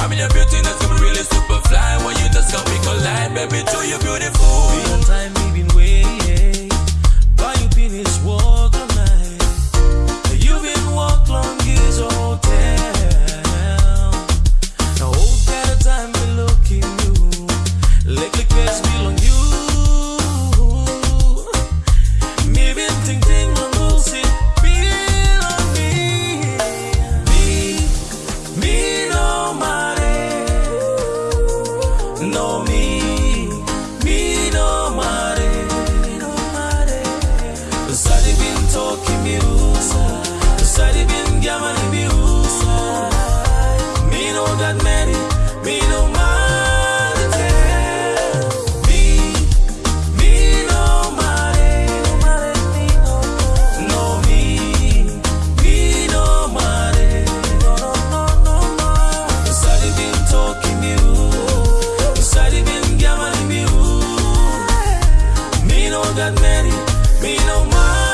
I'm in your beautiness, I'm really super fly. When you just got me collide, baby, to your beauty that many. Me no mind.